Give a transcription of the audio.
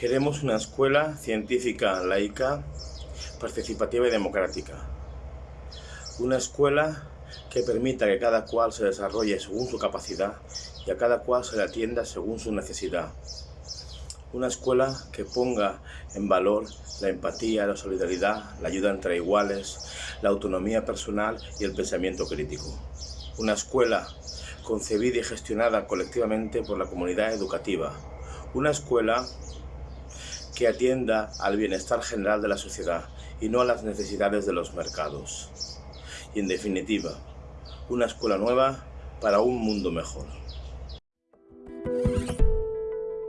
Queremos una escuela científica, laica, participativa y democrática. Una escuela que permita que cada cual se desarrolle según su capacidad y a cada cual se le atienda según su necesidad. Una escuela que ponga en valor la empatía, la solidaridad, la ayuda entre iguales, la autonomía personal y el pensamiento crítico. Una escuela concebida y gestionada colectivamente por la comunidad educativa. Una escuela que atienda al bienestar general de la sociedad y no a las necesidades de los mercados. Y en definitiva, una escuela nueva para un mundo mejor.